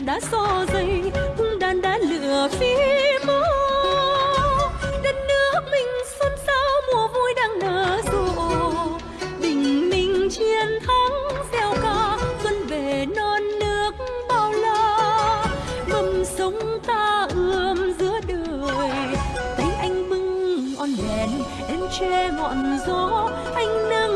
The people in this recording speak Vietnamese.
đã so dây hung đàn đã lửa phi mô. Đất nước mình xuân sao mùa vui đang nở rộ. Bình minh chiến thắng gieo ca xuân về non nước bao la. Mầm sống ta ươm giữa đời tay anh bưng on đèn em che ngọn gió. Anh nâng